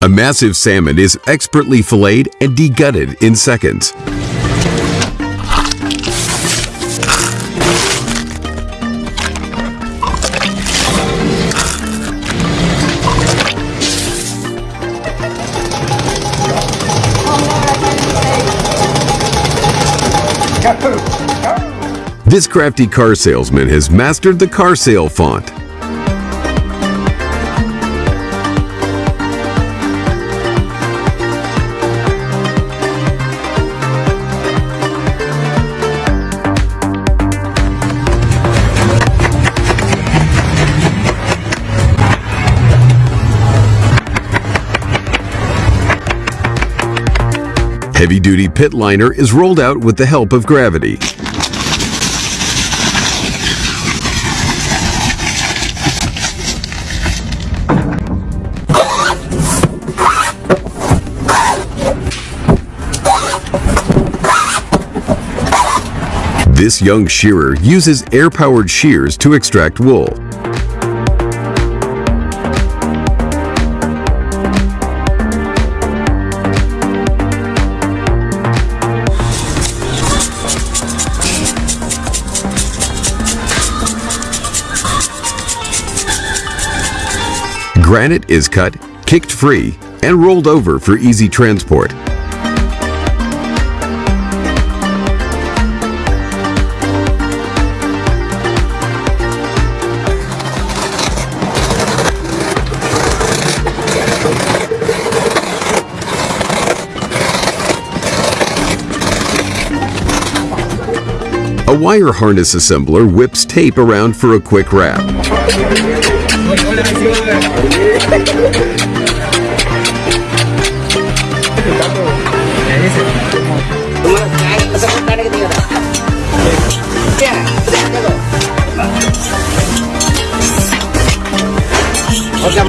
A massive salmon is expertly filleted and degutted in seconds. This crafty car salesman has mastered the car sale font. Heavy-duty pit liner is rolled out with the help of gravity. This young shearer uses air-powered shears to extract wool. Granite is cut, kicked free, and rolled over for easy transport. A wire harness assembler whips tape around for a quick wrap.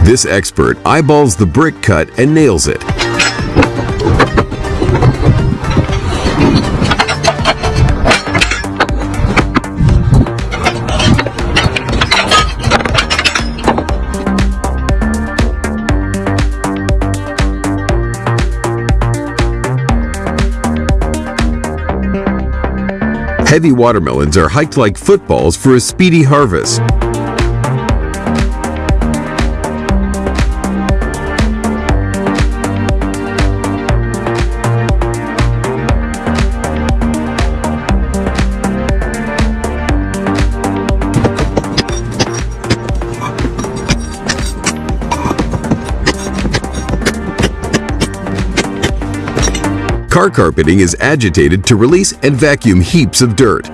This expert eyeballs the brick cut and nails it. Heavy watermelons are hiked like footballs for a speedy harvest. Car carpeting is agitated to release and vacuum heaps of dirt.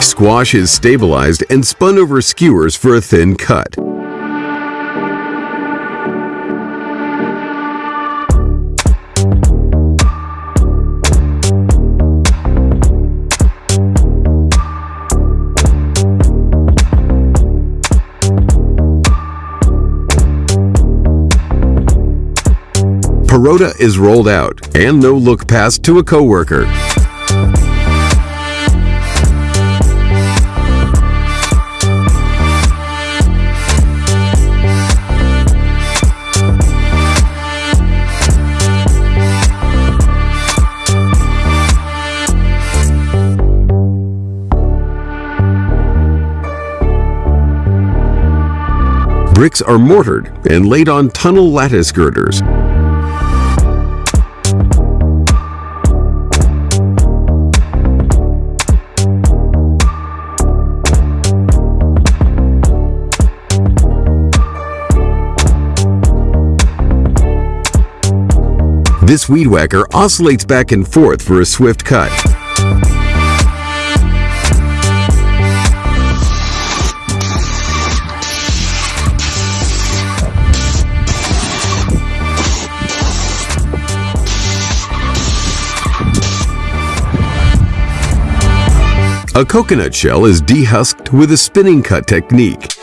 Squash is stabilized and spun over skewers for a thin cut. Parotta is rolled out and no look passed to a coworker. Bricks are mortared and laid on tunnel lattice girders. This weed whacker oscillates back and forth for a swift cut. A coconut shell is dehusked with a spinning cut technique.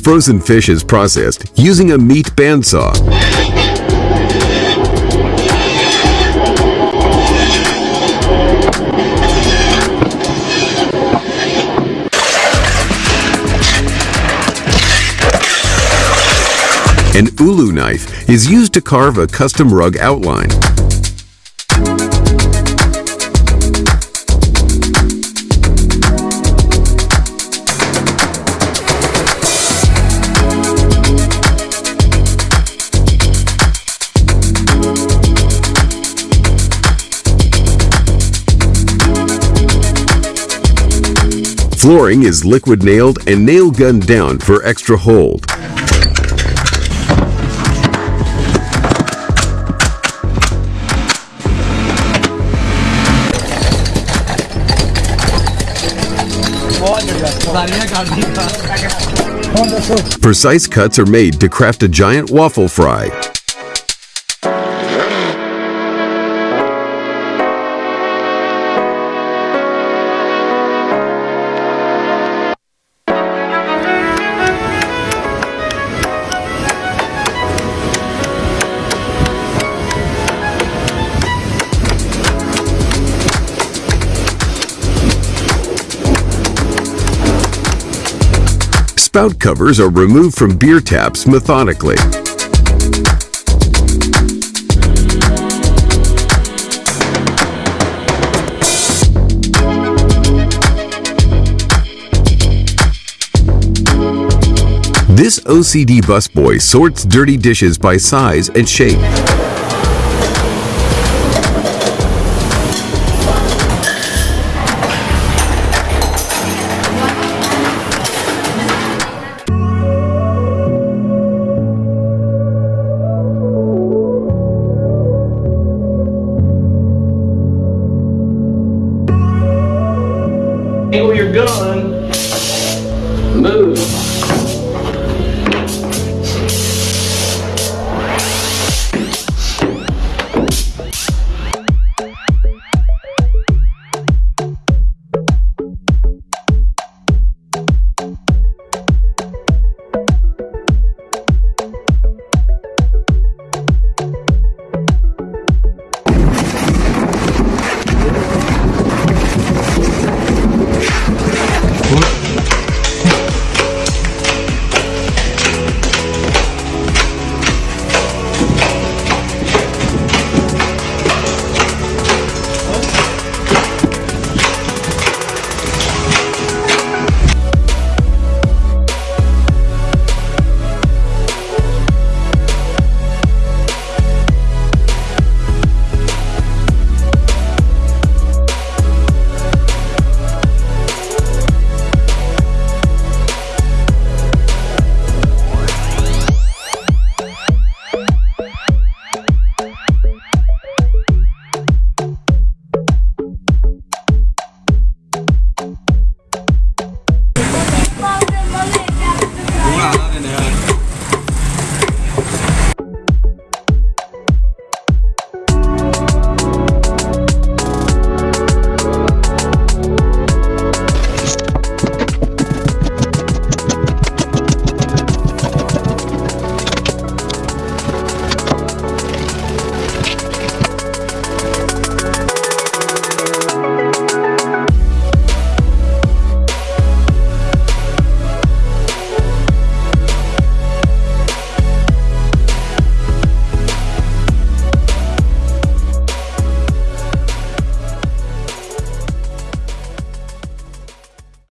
Frozen fish is processed using a meat bandsaw. An ulu knife is used to carve a custom rug outline. Flooring is liquid nailed and nail gunned down for extra hold. Precise cuts are made to craft a giant waffle fry. Spout covers are removed from beer taps methodically. This OCD busboy sorts dirty dishes by size and shape. Angle your gun.